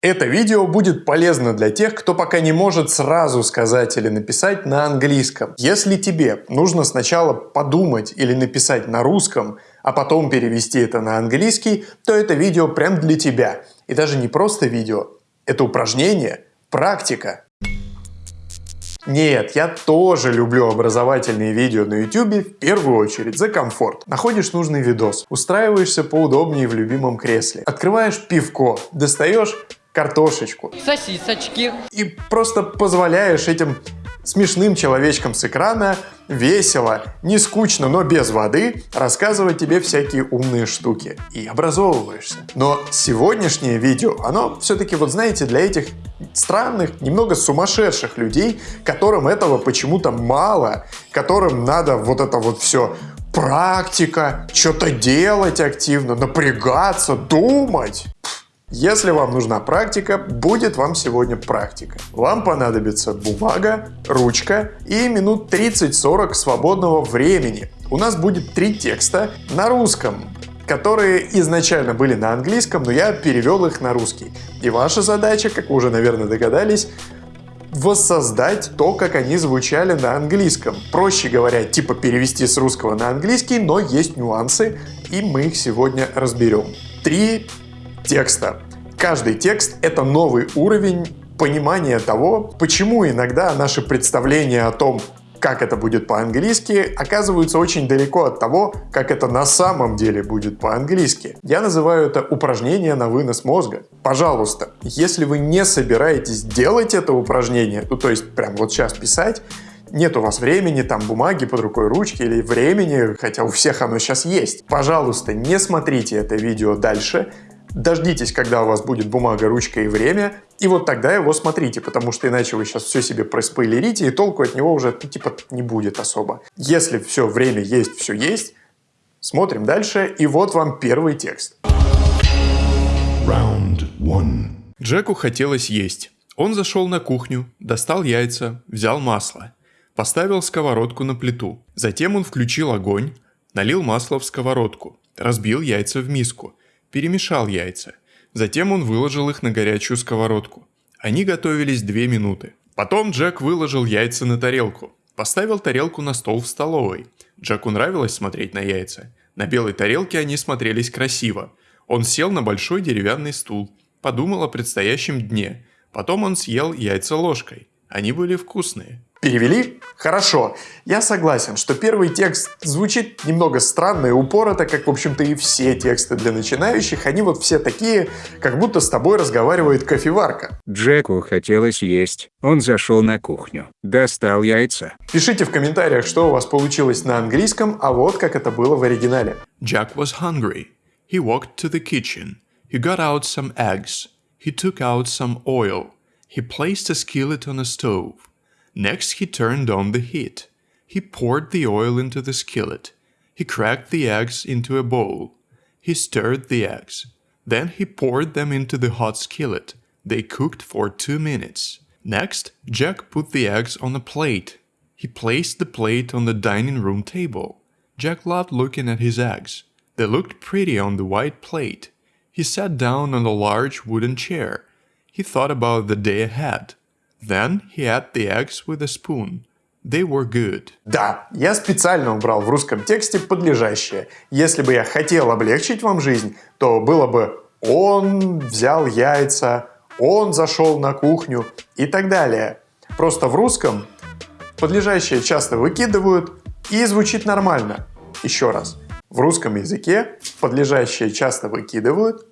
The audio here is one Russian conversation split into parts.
Это видео будет полезно для тех, кто пока не может сразу сказать или написать на английском. Если тебе нужно сначала подумать или написать на русском, а потом перевести это на английский, то это видео прям для тебя. И даже не просто видео, это упражнение, практика. Нет, я тоже люблю образовательные видео на YouTube в первую очередь за комфорт. Находишь нужный видос, устраиваешься поудобнее в любимом кресле, открываешь пивко, достаешь картошечку. Сосисочки. И просто позволяешь этим смешным человечкам с экрана весело, не скучно, но без воды рассказывать тебе всякие умные штуки. И образовываешься. Но сегодняшнее видео, оно все-таки, вот знаете, для этих странных, немного сумасшедших людей, которым этого почему-то мало, которым надо вот это вот все практика, что-то делать активно, напрягаться, думать. Если вам нужна практика, будет вам сегодня практика. Вам понадобится бумага, ручка и минут 30-40 свободного времени. У нас будет три текста на русском, которые изначально были на английском, но я перевел их на русский. И ваша задача, как вы уже, наверное, догадались, воссоздать то, как они звучали на английском. Проще говоря, типа перевести с русского на английский, но есть нюансы, и мы их сегодня разберем. Три текста. Каждый текст — это новый уровень понимания того, почему иногда наши представления о том, как это будет по-английски, оказываются очень далеко от того, как это на самом деле будет по-английски. Я называю это упражнение на вынос мозга. Пожалуйста, если вы не собираетесь делать это упражнение, ну то есть прям вот сейчас писать, нет у вас времени, там бумаги под рукой, ручки или времени, хотя у всех оно сейчас есть. Пожалуйста, не смотрите это видео дальше, Дождитесь, когда у вас будет бумага, ручка и время, и вот тогда его смотрите, потому что иначе вы сейчас все себе проспойлерите, и толку от него уже ну, типа не будет особо. Если все время есть, все есть, смотрим дальше, и вот вам первый текст. Round one. Джеку хотелось есть. Он зашел на кухню, достал яйца, взял масло, поставил сковородку на плиту. Затем он включил огонь, налил масло в сковородку, разбил яйца в миску, перемешал яйца. Затем он выложил их на горячую сковородку. Они готовились две минуты. Потом Джек выложил яйца на тарелку. Поставил тарелку на стол в столовой. Джеку нравилось смотреть на яйца. На белой тарелке они смотрелись красиво. Он сел на большой деревянный стул. Подумал о предстоящем дне. Потом он съел яйца ложкой. Они были вкусные. Перевели? Хорошо. Я согласен, что первый текст звучит немного странно и упорото, как, в общем-то, и все тексты для начинающих. Они вот все такие, как будто с тобой разговаривает кофеварка. Джеку хотелось есть. Он зашел на кухню. Достал яйца. Пишите в комментариях, что у вас получилось на английском, а вот как это было в оригинале. Jack was hungry. He walked to the kitchen. He got out some eggs. He took out some oil. He placed a skillet on a stove. Next he turned on the heat. He poured the oil into the skillet. He cracked the eggs into a bowl. He stirred the eggs. Then he poured them into the hot skillet. They cooked for two minutes. Next, Jack put the eggs on a plate. He placed the plate on the dining room table. Jack loved looking at his eggs. They looked pretty on the white plate. He sat down on a large wooden chair. He thought about the day ahead. Then he ate the eggs with a spoon. They were good. Да, я специально убрал в русском тексте подлежащее. Если бы я хотел облегчить вам жизнь, то было бы «он взял яйца», «он зашел на кухню» и так далее. Просто в русском подлежащее часто выкидывают и звучит нормально. Еще раз. В русском языке подлежащее часто выкидывают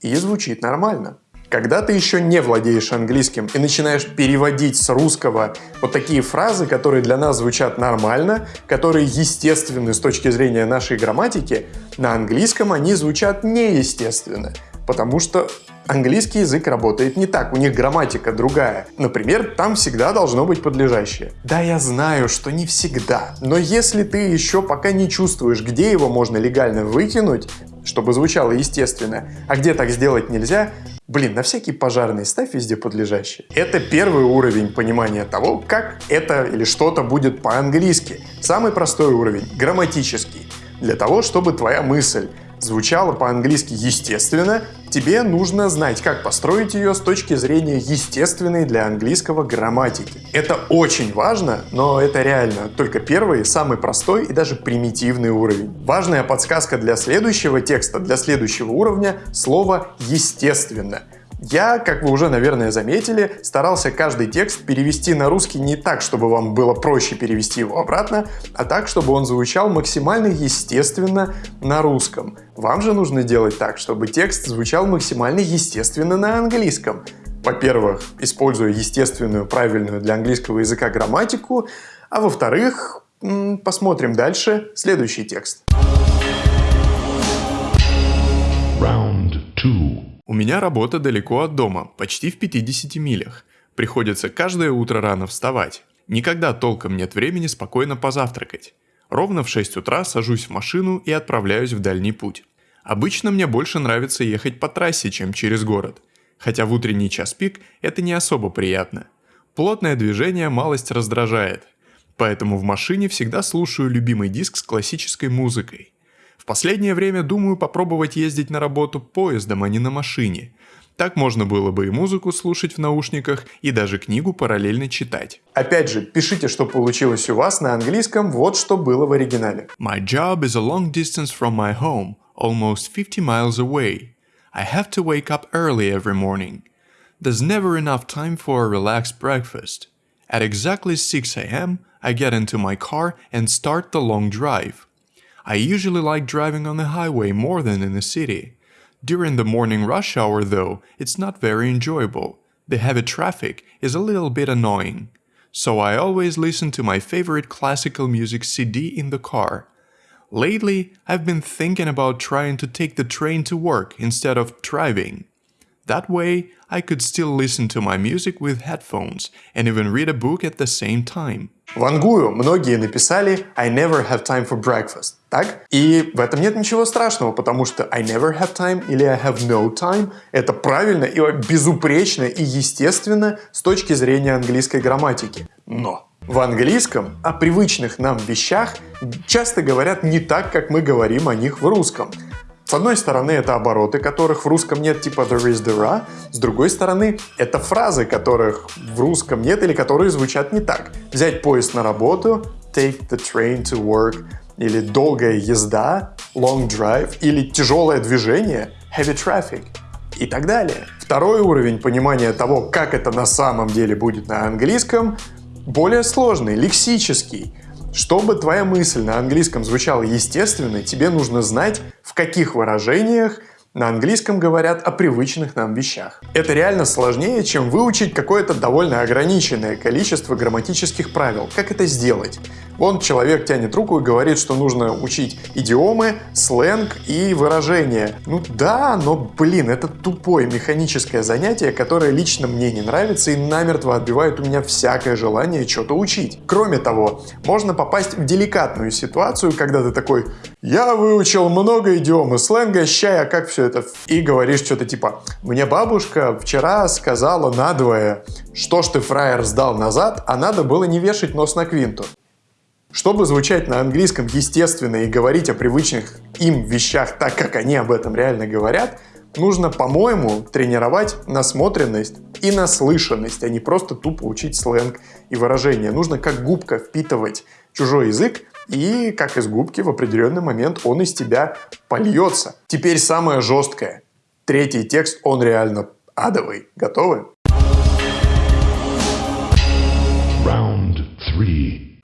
и звучит нормально. Когда ты еще не владеешь английским и начинаешь переводить с русского вот такие фразы, которые для нас звучат нормально, которые естественны с точки зрения нашей грамматики, на английском они звучат неестественно, потому что английский язык работает не так, у них грамматика другая. Например, там всегда должно быть подлежащее. Да, я знаю, что не всегда, но если ты еще пока не чувствуешь, где его можно легально выкинуть, чтобы звучало естественно, а где так сделать нельзя, Блин, на всякий пожарный ставь везде подлежащее. Это первый уровень понимания того, как это или что-то будет по-английски. Самый простой уровень, грамматический. Для того, чтобы твоя мысль звучала по-английски естественно, тебе нужно знать, как построить ее с точки зрения естественной для английского грамматики. Это очень важно, но это реально только первый, самый простой и даже примитивный уровень. Важная подсказка для следующего текста, для следующего уровня — слово «естественно». Я, как вы уже, наверное, заметили, старался каждый текст перевести на русский не так, чтобы вам было проще перевести его обратно, а так, чтобы он звучал максимально естественно на русском. Вам же нужно делать так, чтобы текст звучал максимально естественно на английском. Во-первых, используя естественную, правильную для английского языка грамматику, а во-вторых, посмотрим дальше следующий текст. У меня работа далеко от дома, почти в 50 милях. Приходится каждое утро рано вставать. Никогда толком нет времени спокойно позавтракать. Ровно в 6 утра сажусь в машину и отправляюсь в дальний путь. Обычно мне больше нравится ехать по трассе, чем через город. Хотя в утренний час пик это не особо приятно. Плотное движение малость раздражает. Поэтому в машине всегда слушаю любимый диск с классической музыкой. В последнее время думаю попробовать ездить на работу поездом, а не на машине. Так можно было бы и музыку слушать в наушниках, и даже книгу параллельно читать. Опять же, пишите, что получилось у вас на английском, вот что было в оригинале. My job is a long distance from my home, almost 50 miles away. I have to wake up early every morning. There's never enough time for a relaxed breakfast. At exactly 6 a.m., I get into my car and start the long drive. I usually like driving on the highway more than in the city. During the morning rush hour though, it's not very enjoyable. The heavy traffic is a little bit annoying. So I always listen to my favorite classical music CD in the car. Lately, I've been thinking about trying to take the train to work instead of driving. That way, I could still listen to my music with headphones and even read a book at the same time. В ангую многие написали I never have time for breakfast, так? И в этом нет ничего страшного, потому что I never have time или I have no time – это правильно и безупречно и естественно с точки зрения английской грамматики. Но в английском о привычных нам вещах часто говорят не так, как мы говорим о них в русском. С одной стороны, это обороты, которых в русском нет, типа there is, there are. С другой стороны, это фразы, которых в русском нет или которые звучат не так. Взять поезд на работу, take the train to work, или долгая езда, long drive, или тяжелое движение, heavy traffic и так далее. Второй уровень понимания того, как это на самом деле будет на английском, более сложный, лексический. Чтобы твоя мысль на английском звучала естественно, тебе нужно знать, в каких выражениях на английском говорят о привычных нам вещах. Это реально сложнее, чем выучить какое-то довольно ограниченное количество грамматических правил. Как это сделать? Вон человек тянет руку и говорит, что нужно учить идиомы, сленг и выражения. Ну да, но блин, это тупое механическое занятие, которое лично мне не нравится и намертво отбивает у меня всякое желание что-то учить. Кроме того, можно попасть в деликатную ситуацию, когда ты такой «Я выучил много идиом и сленга, ща я как все это...» И говоришь что-то типа «Мне бабушка вчера сказала надвое, что ж ты, фраер, сдал назад, а надо было не вешать нос на квинту». Чтобы звучать на английском естественно и говорить о привычных им вещах так, как они об этом реально говорят, нужно, по-моему, тренировать насмотренность и наслышанность, а не просто тупо учить сленг и выражения. Нужно как губка впитывать чужой язык, и как из губки в определенный момент он из тебя польется. Теперь самое жесткое. Третий текст, он реально адовый. Готовы?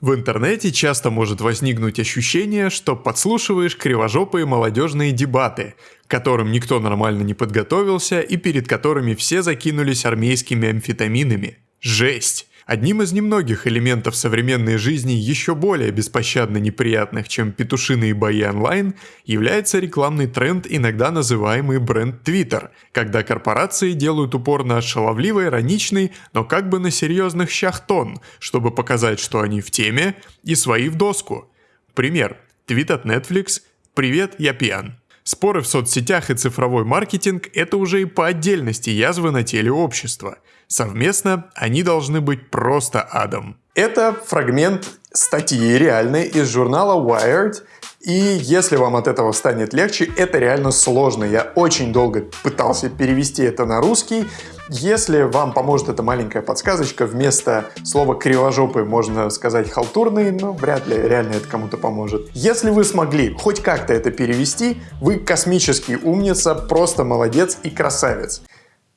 В интернете часто может возникнуть ощущение, что подслушиваешь кривожопые молодежные дебаты, к которым никто нормально не подготовился и перед которыми все закинулись армейскими амфетаминами. Жесть! Одним из немногих элементов современной жизни еще более беспощадно неприятных, чем петушиные бои онлайн, является рекламный тренд, иногда называемый бренд Twitter, когда корпорации делают упор на шаловливый, ироничный, но как бы на серьезных щах тон, чтобы показать, что они в теме, и свои в доску. Пример. Твит от Netflix «Привет, я пьян». Споры в соцсетях и цифровой маркетинг – это уже и по отдельности язвы на теле общества. Совместно они должны быть просто адом. Это фрагмент статьи реальной из журнала Wired, И если вам от этого станет легче, это реально сложно. Я очень долго пытался перевести это на русский. Если вам поможет эта маленькая подсказочка, вместо слова «кривожопый» можно сказать «халтурный», но вряд ли реально это кому-то поможет. Если вы смогли хоть как-то это перевести, вы космический умница, просто молодец и красавец.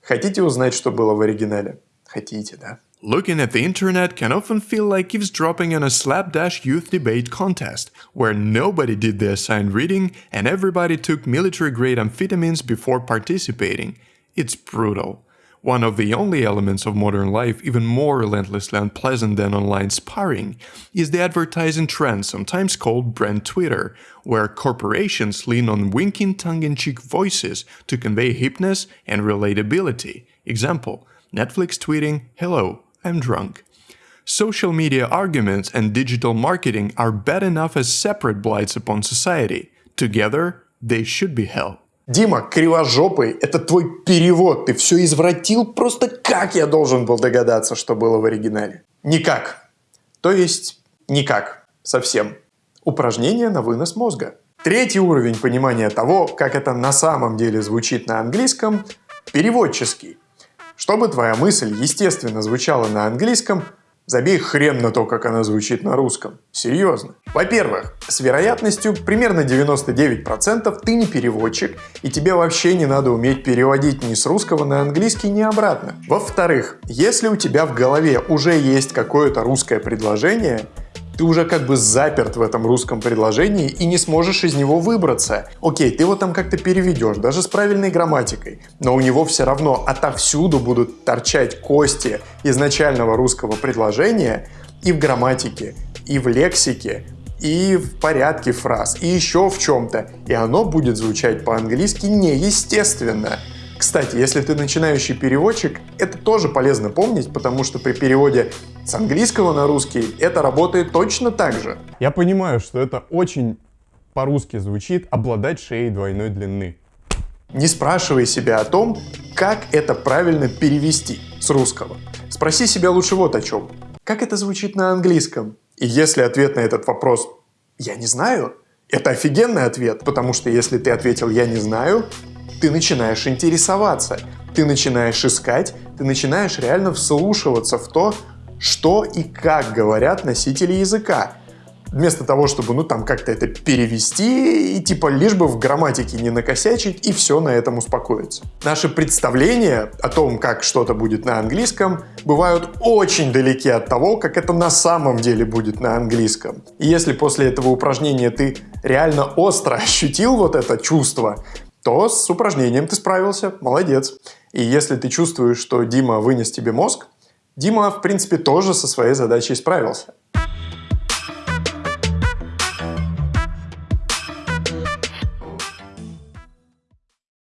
Хотите узнать, что было в оригинале? Хотите, да? Looking at the internet can often feel like eavesdropping on a slapdash youth debate contest, where nobody did the assigned reading and everybody took military grade amphetamines before participating. It's brutal. One of the only elements of modern life even more relentlessly unpleasant than online sparring is the advertising trend sometimes called brand Twitter, where corporations lean on winking tongue-in-cheek voices to convey hipness and relatability. Example, Netflix tweeting, hello, I'm drunk. Social media arguments and digital marketing are bad enough as separate blights upon society. Together, they should be hell. Дима, кривожопый, это твой перевод. Ты все извратил, просто как я должен был догадаться, что было в оригинале? Никак. То есть никак. Совсем. Упражнение на вынос мозга. Третий уровень понимания того, как это на самом деле звучит на английском – переводческий. Чтобы твоя мысль естественно звучала на английском, забей хрен на то, как она звучит на русском. Серьезно. Во-первых, с вероятностью примерно 99% ты не переводчик, и тебе вообще не надо уметь переводить ни с русского на английский, ни обратно. Во-вторых, если у тебя в голове уже есть какое-то русское предложение, ты уже как бы заперт в этом русском предложении и не сможешь из него выбраться. Окей, ты его там как-то переведешь, даже с правильной грамматикой, но у него все равно отовсюду будут торчать кости изначального русского предложения и в грамматике, и в лексике, и в порядке фраз, и еще в чем-то, и оно будет звучать по-английски неестественно. Кстати, если ты начинающий переводчик, это тоже полезно помнить, потому что при переводе с английского на русский это работает точно так же. Я понимаю, что это очень по-русски звучит «обладать шеей двойной длины». Не спрашивай себя о том, как это правильно перевести с русского. Спроси себя лучше вот о чем. Как это звучит на английском? И если ответ на этот вопрос «я не знаю», это офигенный ответ, потому что если ты ответил «я не знаю», ты начинаешь интересоваться, ты начинаешь искать, ты начинаешь реально вслушиваться в то, что и как говорят носители языка. Вместо того, чтобы ну там как-то это перевести и типа лишь бы в грамматике не накосячить и все на этом успокоиться. Наши представления о том, как что-то будет на английском, бывают очень далеки от того, как это на самом деле будет на английском. И если после этого упражнения ты реально остро ощутил вот это чувство, то с упражнением ты справился, молодец. И если ты чувствуешь, что Дима вынес тебе мозг, Дима, в принципе, тоже со своей задачей справился.